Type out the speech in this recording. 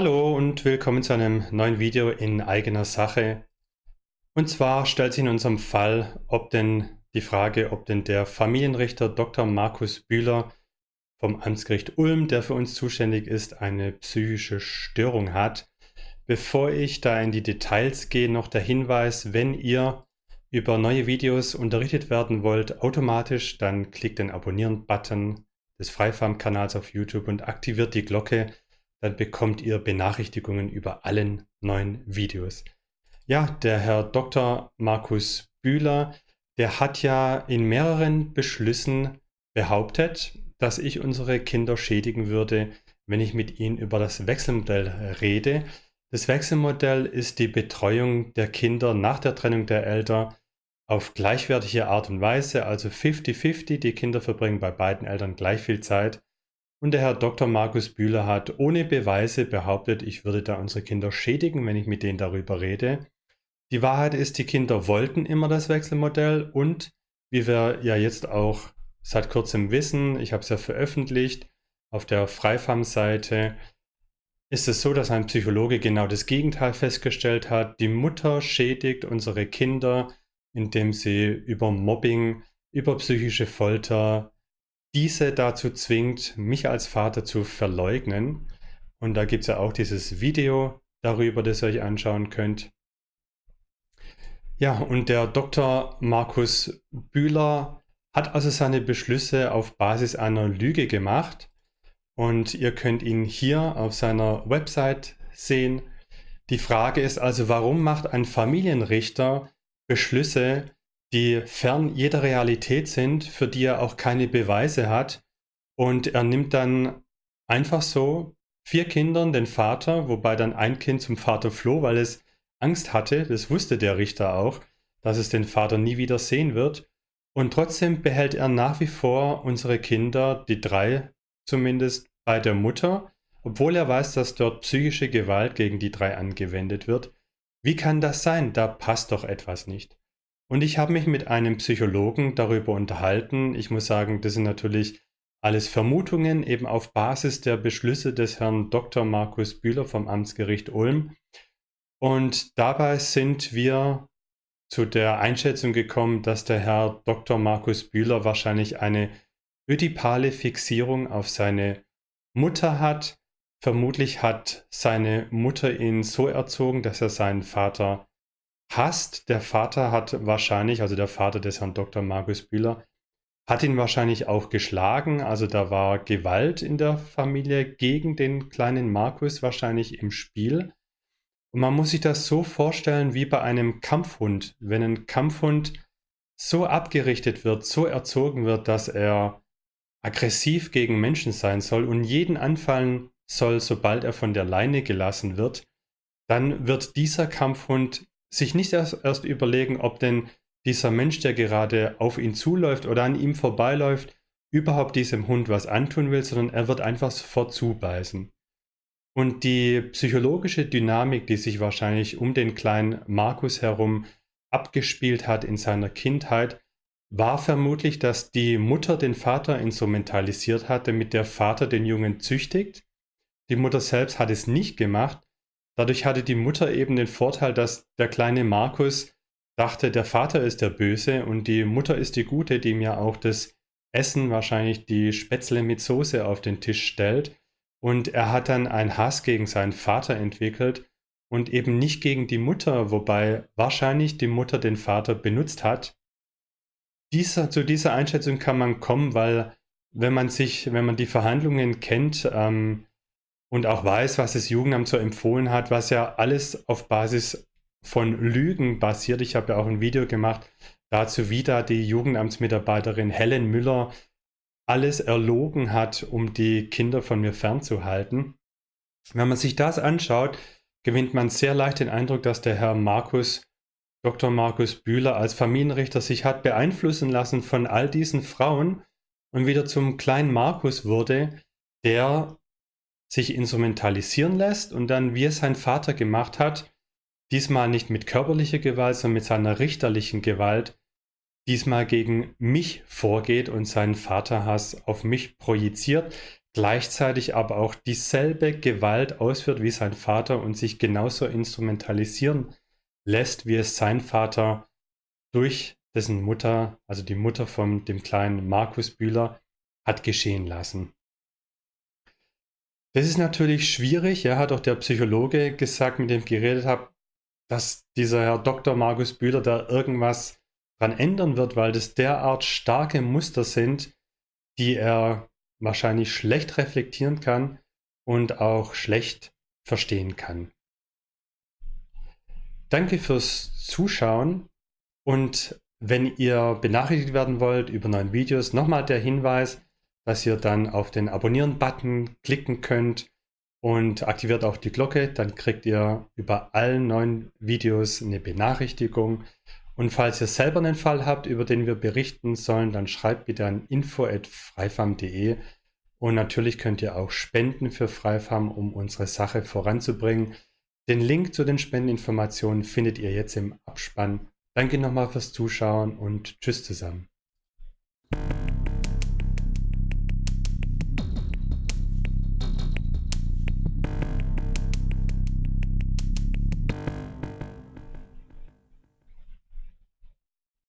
Hallo und willkommen zu einem neuen Video in eigener Sache. Und zwar stellt sich in unserem Fall, ob denn die Frage, ob denn der Familienrichter Dr. Markus Bühler vom Amtsgericht Ulm, der für uns zuständig ist, eine psychische Störung hat. Bevor ich da in die Details gehe, noch der Hinweis, wenn ihr über neue Videos unterrichtet werden wollt, automatisch, dann klickt den Abonnieren-Button des Freifarm-Kanals auf YouTube und aktiviert die Glocke, dann bekommt ihr Benachrichtigungen über allen neuen Videos. Ja, der Herr Dr. Markus Bühler, der hat ja in mehreren Beschlüssen behauptet, dass ich unsere Kinder schädigen würde, wenn ich mit ihnen über das Wechselmodell rede. Das Wechselmodell ist die Betreuung der Kinder nach der Trennung der Eltern auf gleichwertige Art und Weise, also 50-50, die Kinder verbringen bei beiden Eltern gleich viel Zeit und der Herr Dr. Markus Bühler hat ohne Beweise behauptet, ich würde da unsere Kinder schädigen, wenn ich mit denen darüber rede. Die Wahrheit ist, die Kinder wollten immer das Wechselmodell und wie wir ja jetzt auch seit kurzem wissen, ich habe es ja veröffentlicht, auf der Freifam-Seite ist es so, dass ein Psychologe genau das Gegenteil festgestellt hat. Die Mutter schädigt unsere Kinder, indem sie über Mobbing, über psychische Folter, diese dazu zwingt, mich als Vater zu verleugnen. Und da gibt es ja auch dieses Video darüber, das ihr euch anschauen könnt. Ja, und der Dr. Markus Bühler hat also seine Beschlüsse auf Basis einer Lüge gemacht. Und ihr könnt ihn hier auf seiner Website sehen. Die Frage ist also, warum macht ein Familienrichter Beschlüsse, die fern jeder Realität sind, für die er auch keine Beweise hat. Und er nimmt dann einfach so vier Kindern den Vater, wobei dann ein Kind zum Vater floh, weil es Angst hatte, das wusste der Richter auch, dass es den Vater nie wieder sehen wird. Und trotzdem behält er nach wie vor unsere Kinder, die drei zumindest, bei der Mutter, obwohl er weiß, dass dort psychische Gewalt gegen die drei angewendet wird. Wie kann das sein? Da passt doch etwas nicht. Und ich habe mich mit einem Psychologen darüber unterhalten. Ich muss sagen, das sind natürlich alles Vermutungen, eben auf Basis der Beschlüsse des Herrn Dr. Markus Bühler vom Amtsgericht Ulm. Und dabei sind wir zu der Einschätzung gekommen, dass der Herr Dr. Markus Bühler wahrscheinlich eine ödipale Fixierung auf seine Mutter hat. Vermutlich hat seine Mutter ihn so erzogen, dass er seinen Vater hasst. Der Vater hat wahrscheinlich, also der Vater des Herrn Dr. Markus Bühler, hat ihn wahrscheinlich auch geschlagen. Also da war Gewalt in der Familie gegen den kleinen Markus wahrscheinlich im Spiel. Und man muss sich das so vorstellen wie bei einem Kampfhund. Wenn ein Kampfhund so abgerichtet wird, so erzogen wird, dass er aggressiv gegen Menschen sein soll und jeden anfallen soll, sobald er von der Leine gelassen wird, dann wird dieser Kampfhund sich nicht erst, erst überlegen, ob denn dieser Mensch, der gerade auf ihn zuläuft oder an ihm vorbeiläuft, überhaupt diesem Hund was antun will, sondern er wird einfach sofort zubeißen. Und die psychologische Dynamik, die sich wahrscheinlich um den kleinen Markus herum abgespielt hat in seiner Kindheit, war vermutlich, dass die Mutter den Vater instrumentalisiert hat, damit der Vater den Jungen züchtigt. Die Mutter selbst hat es nicht gemacht, Dadurch hatte die Mutter eben den Vorteil, dass der kleine Markus dachte, der Vater ist der Böse und die Mutter ist die Gute, die mir auch das Essen, wahrscheinlich die Spätzle mit Soße auf den Tisch stellt. Und er hat dann einen Hass gegen seinen Vater entwickelt und eben nicht gegen die Mutter, wobei wahrscheinlich die Mutter den Vater benutzt hat. Dieser, zu dieser Einschätzung kann man kommen, weil wenn man sich, wenn man die Verhandlungen kennt, ähm, und auch weiß, was das Jugendamt so empfohlen hat, was ja alles auf Basis von Lügen basiert. Ich habe ja auch ein Video gemacht dazu, wie da die Jugendamtsmitarbeiterin Helen Müller alles erlogen hat, um die Kinder von mir fernzuhalten. Wenn man sich das anschaut, gewinnt man sehr leicht den Eindruck, dass der Herr Markus, Dr. Markus Bühler als Familienrichter sich hat beeinflussen lassen von all diesen Frauen und wieder zum kleinen Markus wurde, der sich instrumentalisieren lässt und dann, wie es sein Vater gemacht hat, diesmal nicht mit körperlicher Gewalt, sondern mit seiner richterlichen Gewalt, diesmal gegen mich vorgeht und seinen Vaterhass auf mich projiziert. gleichzeitig aber auch dieselbe Gewalt ausführt wie sein Vater und sich genauso instrumentalisieren lässt, wie es sein Vater durch dessen Mutter, also die Mutter von dem kleinen Markus Bühler, hat geschehen lassen. Das ist natürlich schwierig. Ja, hat auch der Psychologe gesagt, mit dem ich geredet habe, dass dieser Herr Dr. Markus Bühler da irgendwas dran ändern wird, weil das derart starke Muster sind, die er wahrscheinlich schlecht reflektieren kann und auch schlecht verstehen kann. Danke fürs Zuschauen und wenn ihr benachrichtigt werden wollt über neue Videos, nochmal der Hinweis, dass ihr dann auf den Abonnieren-Button klicken könnt und aktiviert auch die Glocke, dann kriegt ihr über allen neuen Videos eine Benachrichtigung. Und falls ihr selber einen Fall habt, über den wir berichten sollen, dann schreibt bitte an info.freifam.de und natürlich könnt ihr auch spenden für Freifam, um unsere Sache voranzubringen. Den Link zu den Spendeninformationen findet ihr jetzt im Abspann. Danke nochmal fürs Zuschauen und tschüss zusammen.